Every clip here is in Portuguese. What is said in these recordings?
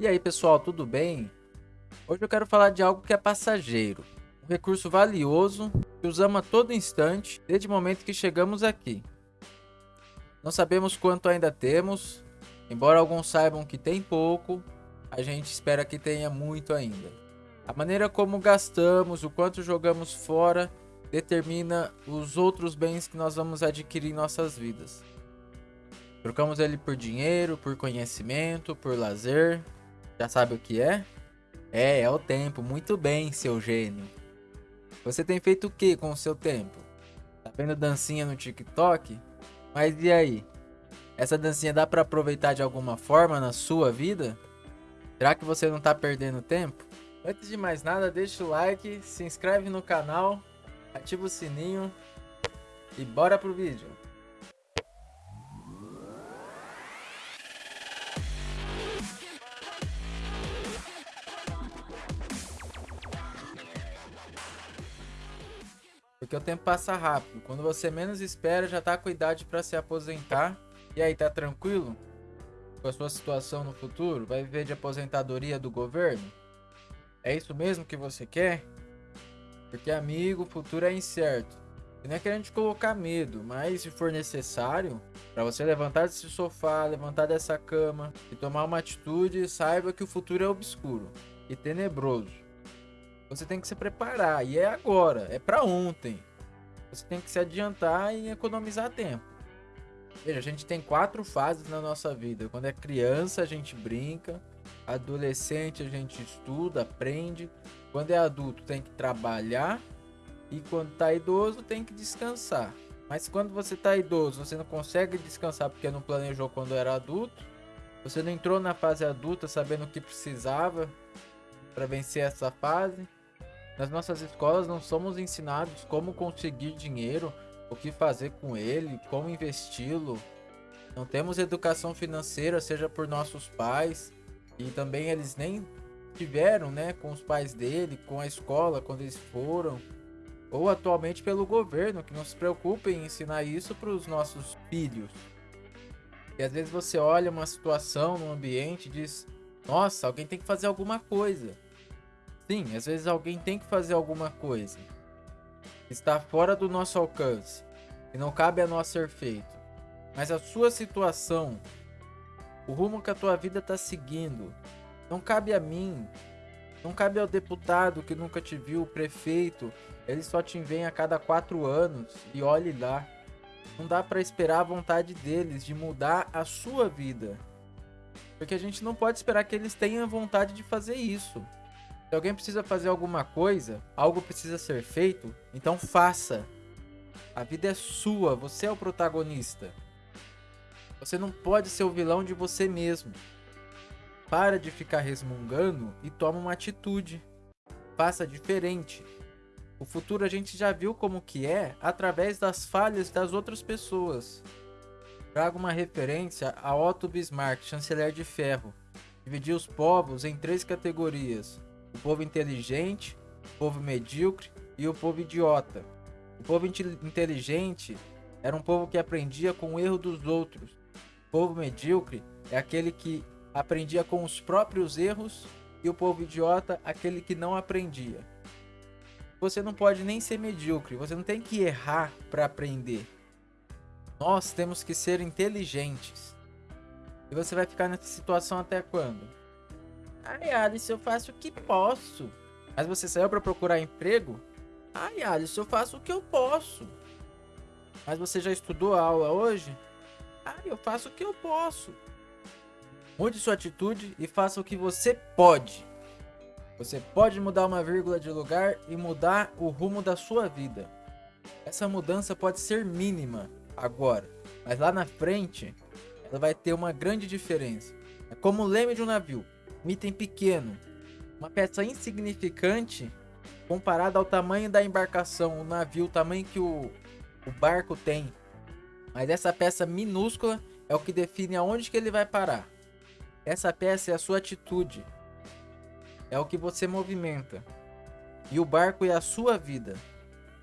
E aí pessoal, tudo bem? Hoje eu quero falar de algo que é passageiro, um recurso valioso que usamos a todo instante desde o momento que chegamos aqui. Não sabemos quanto ainda temos, embora alguns saibam que tem pouco, a gente espera que tenha muito ainda. A maneira como gastamos, o quanto jogamos fora, determina os outros bens que nós vamos adquirir em nossas vidas. Trocamos ele por dinheiro, por conhecimento, por lazer, já sabe o que é? É, é o tempo. Muito bem, seu gênio. Você tem feito o que com o seu tempo? Tá vendo dancinha no TikTok? Mas e aí? Essa dancinha dá para aproveitar de alguma forma na sua vida? Será que você não tá perdendo tempo? Antes de mais nada, deixa o like, se inscreve no canal, ativa o sininho e bora pro vídeo. Porque o tempo passa rápido. Quando você menos espera, já tá com idade para se aposentar. E aí, tá tranquilo? Com a sua situação no futuro? Vai viver de aposentadoria do governo? É isso mesmo que você quer? Porque, amigo, o futuro é incerto. E não é querendo te colocar medo, mas se for necessário, para você levantar desse sofá, levantar dessa cama e tomar uma atitude, saiba que o futuro é obscuro e tenebroso. Você tem que se preparar e é agora, é para ontem. Você tem que se adiantar e economizar tempo. Veja, a gente tem quatro fases na nossa vida. Quando é criança, a gente brinca. Adolescente, a gente estuda, aprende. Quando é adulto, tem que trabalhar. E quando tá idoso, tem que descansar. Mas quando você tá idoso, você não consegue descansar porque não planejou quando era adulto. Você não entrou na fase adulta sabendo o que precisava para vencer essa fase. Nas nossas escolas não somos ensinados como conseguir dinheiro, o que fazer com ele, como investi-lo. Não temos educação financeira, seja por nossos pais, e também eles nem tiveram, né, com os pais dele, com a escola quando eles foram, ou atualmente pelo governo, que não se preocupa em ensinar isso para os nossos filhos. E às vezes você olha uma situação no ambiente e diz: Nossa, alguém tem que fazer alguma coisa. Sim, às vezes alguém tem que fazer alguma coisa. Está fora do nosso alcance e não cabe a nós ser feito. Mas a sua situação, o rumo que a tua vida está seguindo, não cabe a mim, não cabe ao deputado que nunca te viu, o prefeito, ele só te vem a cada quatro anos e olhe lá. Não dá para esperar a vontade deles de mudar a sua vida. Porque a gente não pode esperar que eles tenham vontade de fazer isso. Se alguém precisa fazer alguma coisa, algo precisa ser feito, então faça. A vida é sua, você é o protagonista. Você não pode ser o vilão de você mesmo. Para de ficar resmungando e toma uma atitude. Faça diferente. O futuro a gente já viu como que é através das falhas das outras pessoas. Trago uma referência a Otto Bismarck, chanceler de ferro. Dividiu os povos em três categorias: o povo inteligente, o povo medíocre e o povo idiota. O povo inteligente era um povo que aprendia com o erro dos outros. O povo medíocre é aquele que aprendia com os próprios erros e o povo idiota aquele que não aprendia. Você não pode nem ser medíocre, você não tem que errar para aprender. Nós temos que ser inteligentes. E você vai ficar nessa situação até quando? Ai, Alice, eu faço o que posso. Mas você saiu para procurar emprego? Ai, Alice, eu faço o que eu posso. Mas você já estudou a aula hoje? Ai, eu faço o que eu posso. Mude sua atitude e faça o que você pode. Você pode mudar uma vírgula de lugar e mudar o rumo da sua vida. Essa mudança pode ser mínima agora, mas lá na frente ela vai ter uma grande diferença. É como o leme de um navio um item pequeno, uma peça insignificante comparada ao tamanho da embarcação, o navio, o tamanho que o, o barco tem. Mas essa peça minúscula é o que define aonde que ele vai parar. Essa peça é a sua atitude. É o que você movimenta. E o barco é a sua vida.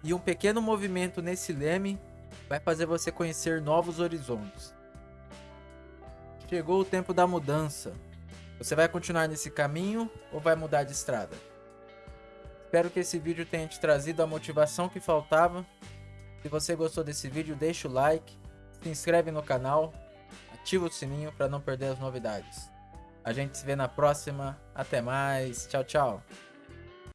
E um pequeno movimento nesse leme vai fazer você conhecer novos horizontes. Chegou o tempo da mudança. Você vai continuar nesse caminho ou vai mudar de estrada? Espero que esse vídeo tenha te trazido a motivação que faltava. Se você gostou desse vídeo, deixa o like, se inscreve no canal, ativa o sininho para não perder as novidades. A gente se vê na próxima. Até mais. Tchau, tchau.